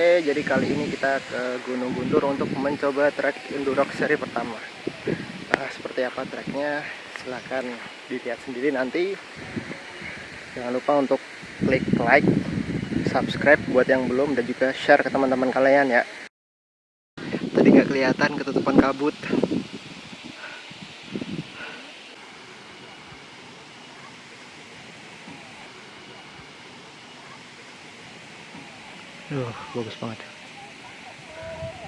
Oke, jadi kali ini kita ke Gunung Guntur untuk mencoba trek Endurox seri pertama. Nah, seperti apa treknya? Silahkan dilihat sendiri nanti. Jangan lupa untuk klik like, subscribe buat yang belum dan juga share ke teman-teman kalian ya. Tadi nggak kelihatan ketutupan kabut. Duh, bagus banget.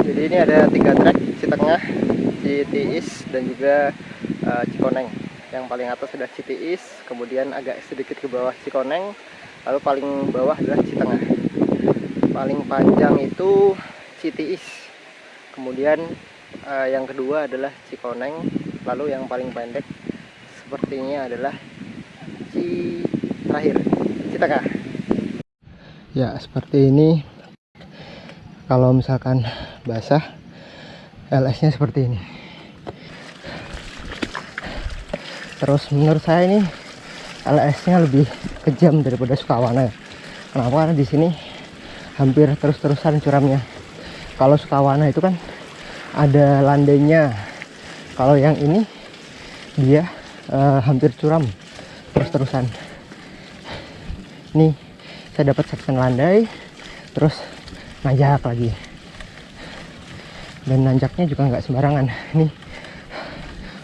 Jadi ini ada tiga trek Citengah, Citiis dan juga uh, Cikoneng. Yang paling atas sudah Citiis, kemudian agak sedikit ke bawah Cikoneng, lalu paling bawah adalah Citengah. Paling panjang itu Citiis. Kemudian uh, yang kedua adalah Cikoneng, lalu yang paling pendek sepertinya adalah Ci terakhir Citengah. Ya, seperti ini. Kalau misalkan basah, LS-nya seperti ini. Terus menurut saya ini LS-nya lebih kejam daripada Sukawana. Kenapa? Karena di sini hampir terus-terusan curamnya. Kalau Sukawana itu kan ada landainya. Kalau yang ini dia uh, hampir curam terus-terusan. Nih saya dapat section landai terus nanjak lagi. Dan nanjaknya juga nggak sembarangan. Ini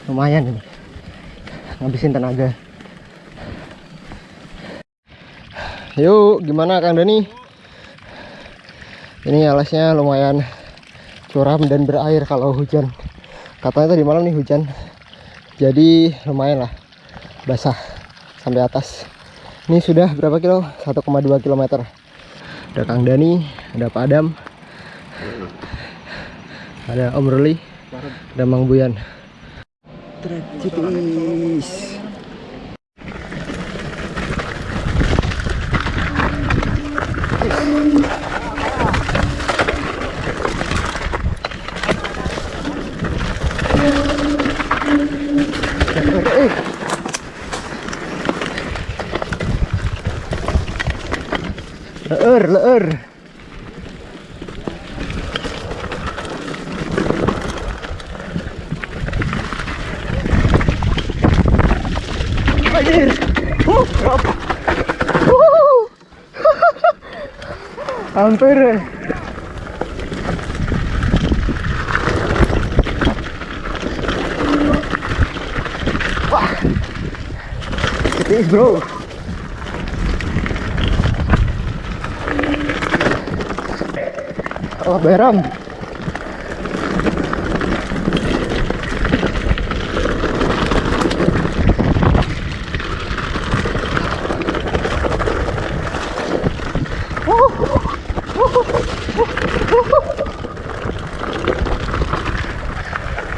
lumayan ini. Ngabisin tenaga. Yuk gimana Kang Dani? Ini alasnya lumayan curam dan berair kalau hujan. Katanya tadi malam nih hujan. Jadi lumayan lah basah sampai atas. Ini sudah berapa kilo? 1,2 km ada Kang Dani ada Pak Adam ada Om Ruli ada Mang Buyan. Trek Hampir. Wah. It is bro. Oh, beram.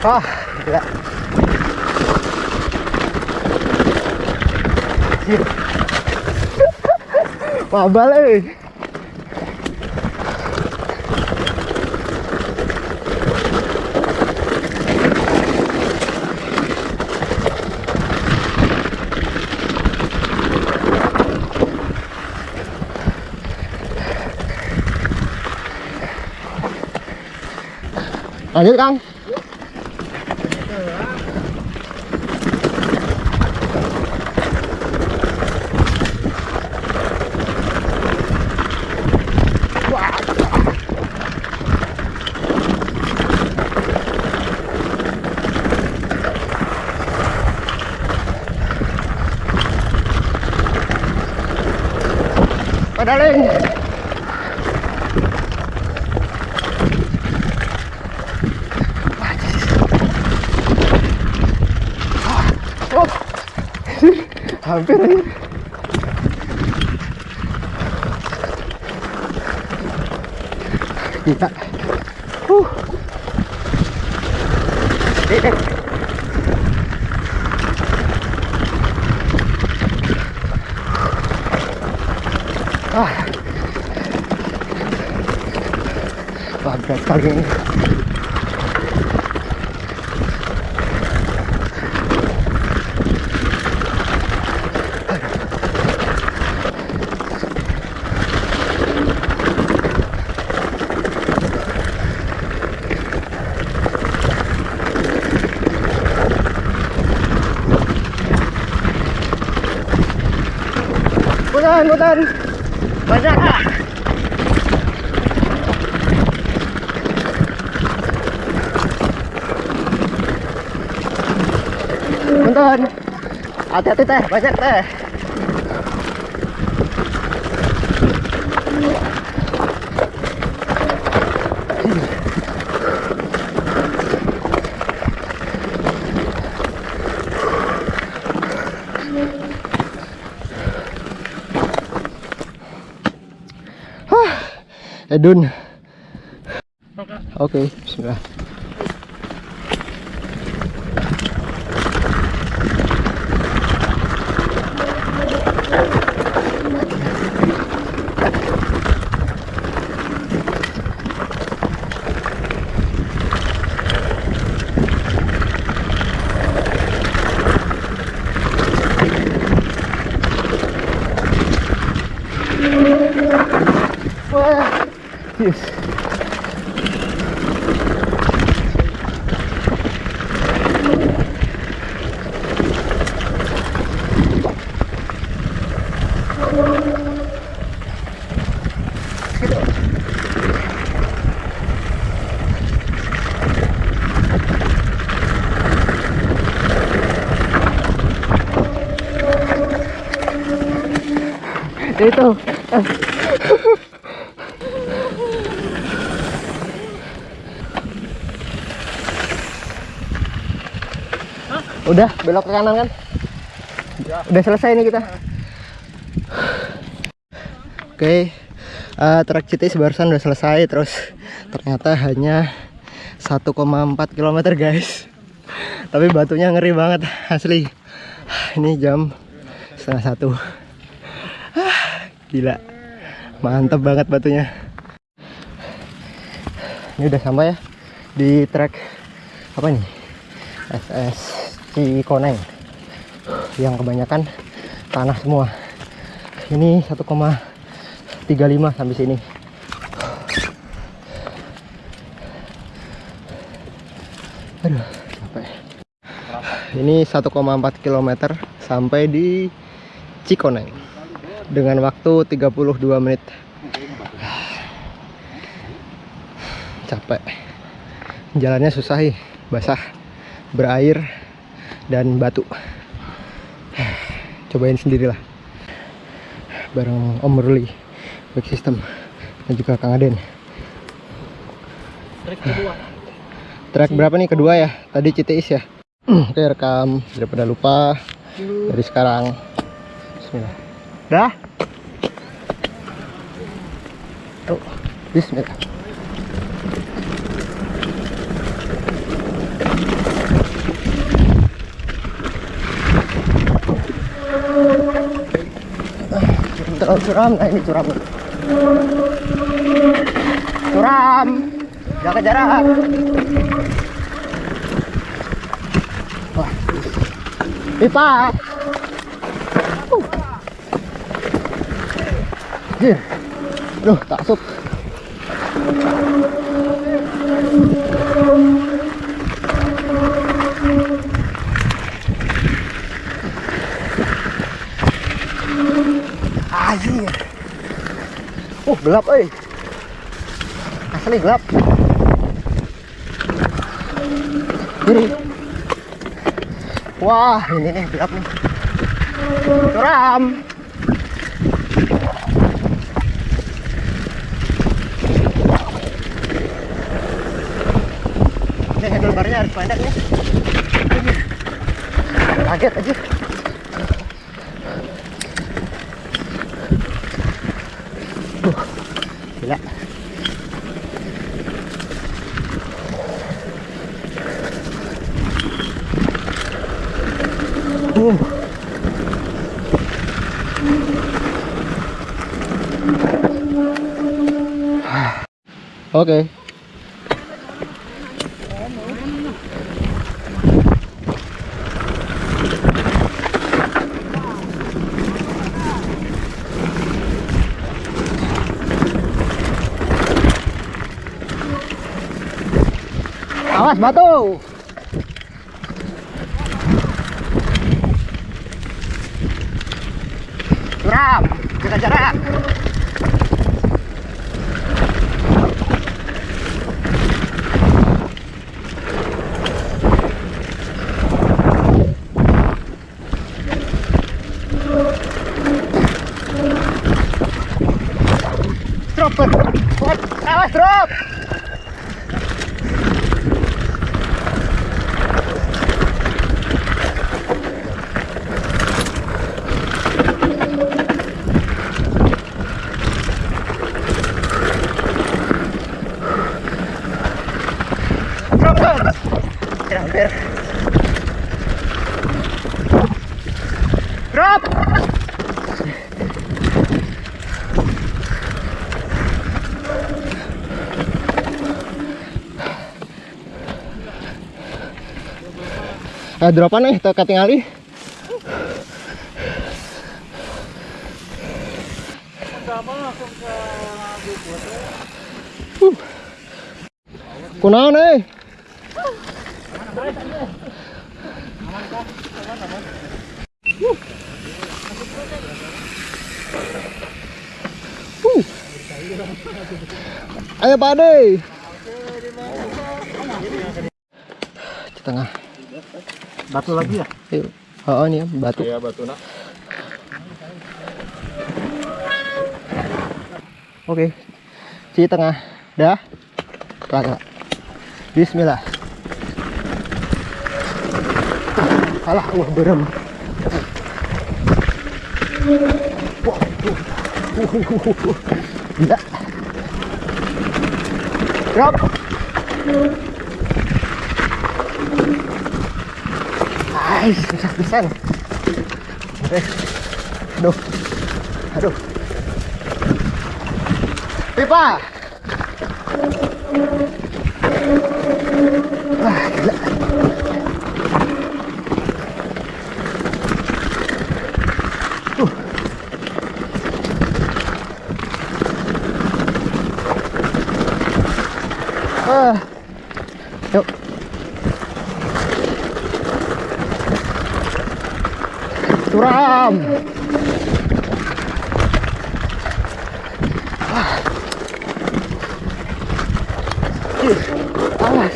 Ah, gila. Mabal eh. lanjut Kang Pedaling. hampir aja kita uh Và cái tao nghĩ Mutan, mutan. Bật ra à. Bentar. Hati-hati teh, banyak teh. Edun. Oke, bismillah. Wah, yes. Itu. Udah belok ke kanan kan? Udah selesai nih kita. Oke, eh, trek CTS barusan udah selesai terus ternyata hanya 1,4 km guys. Tapi batunya ngeri banget asli. Ini jam setengah satu. Gila, mantep banget batunya. Ini udah sampai ya di trek apa nih? SS Cikoneng yang kebanyakan tanah semua. Ini 1,35 sampai sini. Aduh capek. Ini 1,4 km sampai di Cikoneng dengan waktu 32 menit. Capek. Jalannya susah basah. Berair dan batu. Cobain sendirilah. Bareng Om Ruli back system dan juga Kang Aden. Trek kedua. track berapa nih? Kedua ya? Tadi CTIS ya? Oke rekam. Daripada lupa. Dari sekarang. Bismillah. Dah? Oh, Bismillah terlalu curam. Nah ini curam. Curam. Jaga jarak. Wah. Pipa uh. Duh, tak asup. Anjir. Uh, gelap euy. Asli gelap. Kiri. Wah, ini nih gelap nih. Curam. Ini handlebarnya harus pendek nih. Kaget aja. Uh, gila. Uh. Oke. Awas batu. Suram, kita jarak. Drop it. Awas drop. Eh, dropan nih, tuh katingali. Uh. Kunaon eh? Uh. Ayo Pak Ade. Di tengah. Batu lagi ya? Yuk. Oh, ini ya, batu. Iya batu nak. Oke. Di tengah. Dah. Kagak. Bismillah. Alah, wah berem. Wah, uh. Gila. Drop. Ais, susah pisan. Oke. Aduh. Aduh. Pipa. Wah, gila. Uh. Ah. Yuk. Suram. Ih, awas.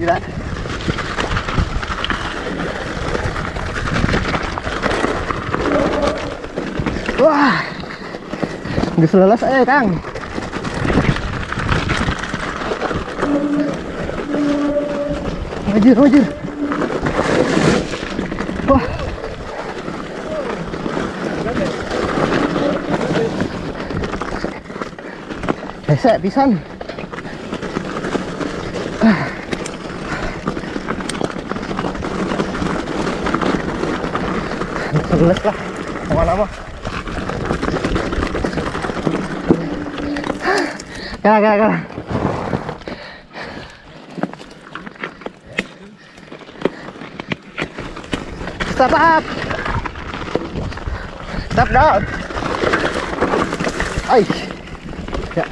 Gila. Wah. Nggak selelas eh, Kang. Wajir, wajir. Wah. Hesek pisan. Sebelas lah, nama-nama. Kalah, kalah, kalah. Stop up. Stop down. Ay. Ya.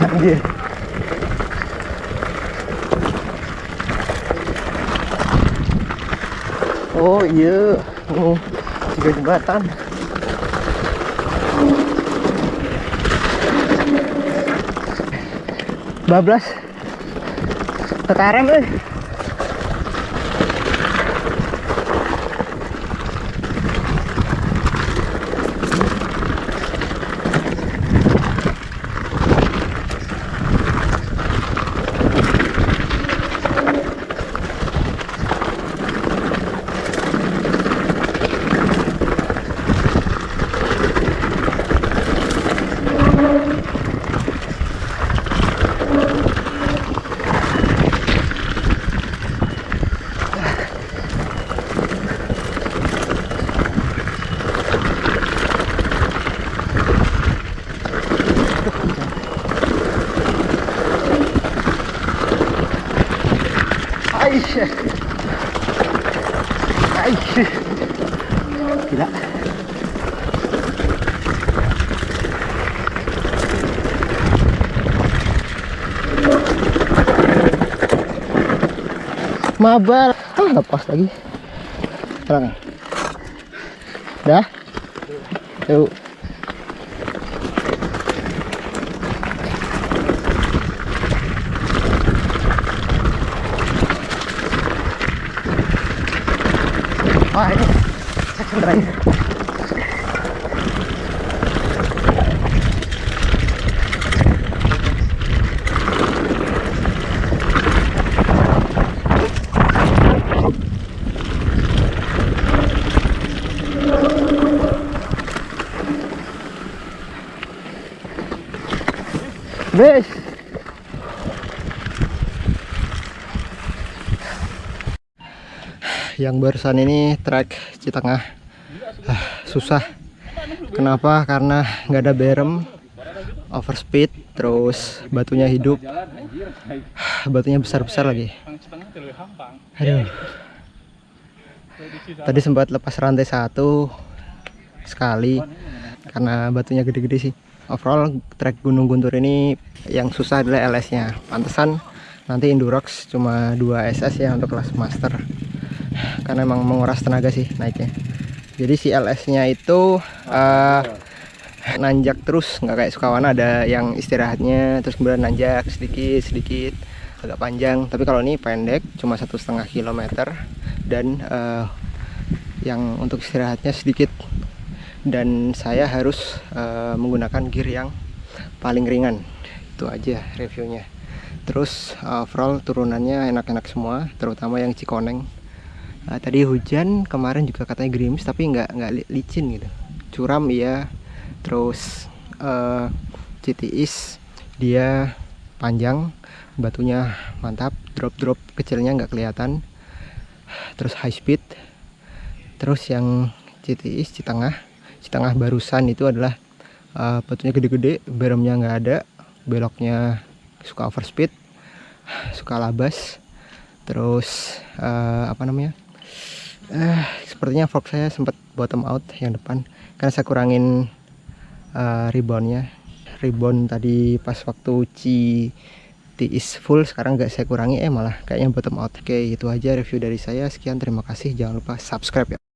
Anjir. Oh iya. Oh, tiga jembatan. Bablas. Tekarem eh. Mabar. Ah, lepas lagi. Terang. Dah. Yuk. Wah ini section terakhir Wes. Yang barusan ini trek Citengah ah, susah. Kenapa? Karena nggak ada berem, overspeed, terus batunya hidup, batunya besar-besar lagi. Aduh. Tadi sempat lepas rantai satu sekali karena batunya gede-gede sih. Overall trek Gunung Guntur ini yang susah adalah LS-nya. Pantesan nanti Indurox cuma 2 SS ya untuk kelas master. Karena emang menguras tenaga sih naiknya. Jadi si LS-nya itu eh, nanjak terus, nggak kayak Sukawana ada yang istirahatnya terus kemudian nanjak sedikit sedikit agak panjang. Tapi kalau ini pendek, cuma satu setengah kilometer dan eh, yang untuk istirahatnya sedikit dan saya harus uh, menggunakan gear yang paling ringan. Itu aja reviewnya. Terus uh, overall turunannya enak-enak semua terutama yang Cikoneng. Uh, tadi hujan kemarin juga katanya gerimis tapi nggak nggak li- licin gitu. Curam iya. Terus uh, CTIS dia panjang batunya mantap drop-drop kecilnya nggak kelihatan. Terus high speed. Terus yang CTIS di tengah di tengah barusan itu adalah uh, batunya gede-gede beremnya nggak ada beloknya suka overspeed suka labas terus uh, apa namanya eh sepertinya fork saya sempat bottom out yang depan karena saya kurangin uh, reboundnya. Rebound tadi pas waktu ci is full sekarang nggak saya kurangi eh malah kayaknya bottom out. Oke itu aja review dari saya. Sekian terima kasih. Jangan lupa subscribe ya